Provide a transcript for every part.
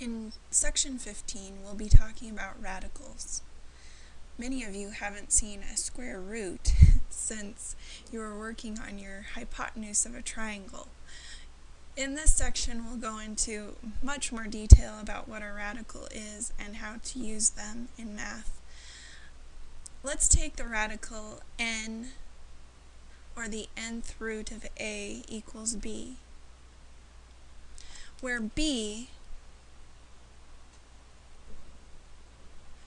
In section 15, we'll be talking about radicals. Many of you haven't seen a square root since you were working on your hypotenuse of a triangle. In this section, we'll go into much more detail about what a radical is and how to use them in math. Let's take the radical n, or the nth root of a equals b, where b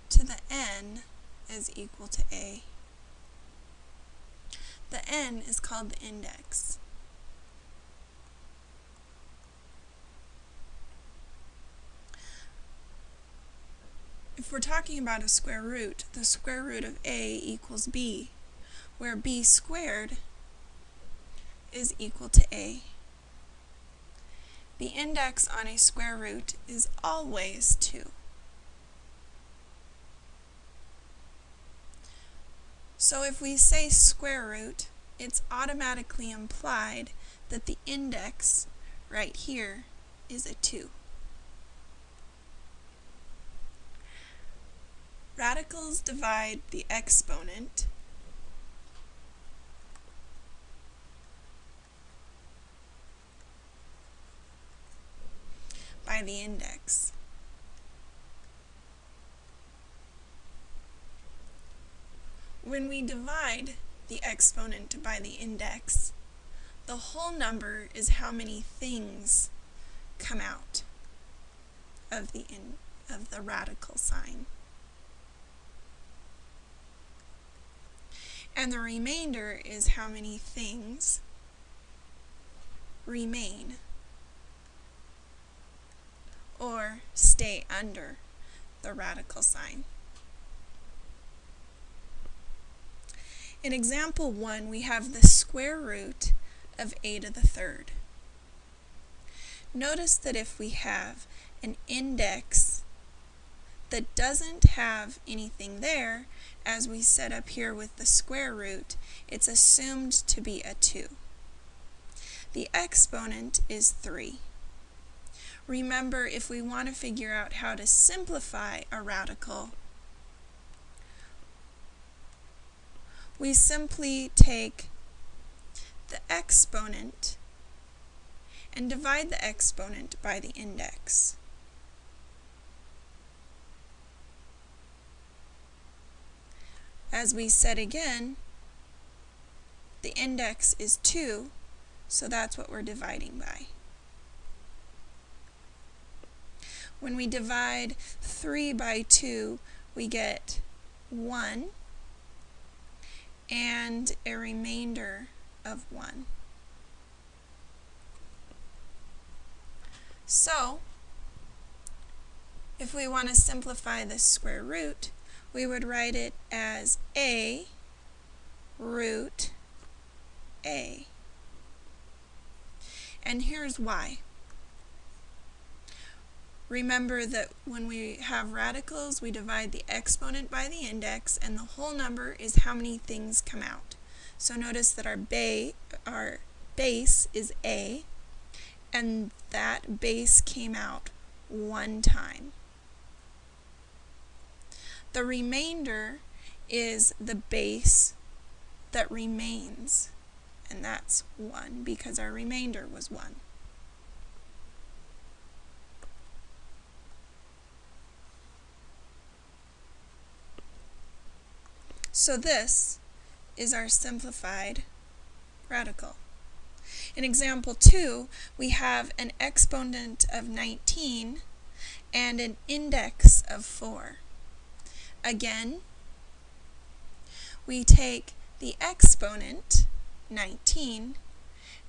to the n is equal to a. The n is called the index. If we're talking about a square root, the square root of a equals b, where b squared is equal to a. The index on a square root is always 2. So if we say square root, it's automatically implied that the index right here is a 2. Radicals divide the exponent by the index. When we divide the exponent by the index, the whole number is how many things come out of the in, of the radical sign. And the remainder is how many things remain or stay under the radical sign. In example 1, we have the square root of a to the third. Notice that if we have an index that doesn't have anything there, as we set up here with the square root, it's assumed to be a 2. The exponent is 3. Remember, if we want to figure out how to simplify a radical, we simply take the exponent and divide the exponent by the index. As we said again, the index is 2, so that's what we're dividing by. When we divide 3 by 2, we get 1 and a remainder of 1. So, if we want to simplify this square root, we would write it as a root a. And here's why. Remember that when we have radicals, we divide the exponent by the index, and the whole number is how many things come out. So notice that our, ba our base is a, and that base came out one time. The remainder is the base that remains, and that's 1 because our remainder was 1. So this is our simplified radical. In example 2, we have an exponent of 19 and an index of 4. Again, we take the exponent, 19,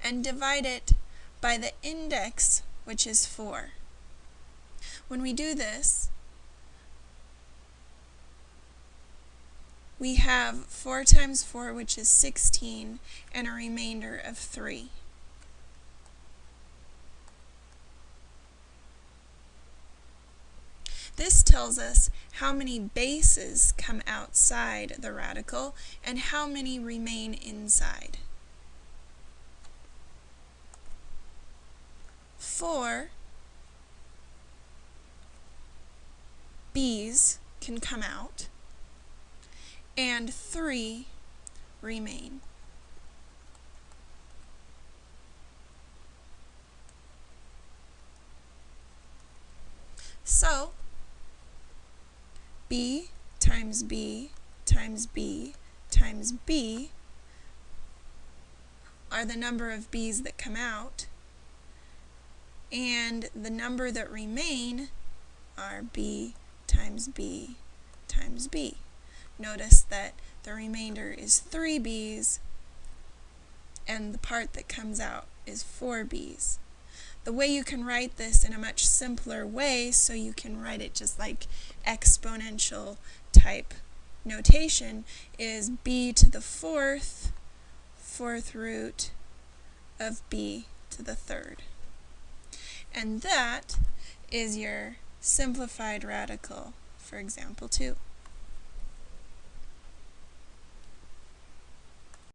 and divide it by the index, which is 4. When we do this, we have 4 times 4, which is 16, and a remainder of 3. This tells us how many bases come outside the radical and how many remain inside. 4 b's can come out and 3 remain. So, b times b times b times b are the number of b's that come out, and the number that remain are b times b times b. Notice that the remainder is 3 b's, and the part that comes out is 4 b's. The way you can write this in a much simpler way, so you can write it just like exponential type notation, is b to the fourth, fourth root of b to the third. And that is your simplified radical for example 2.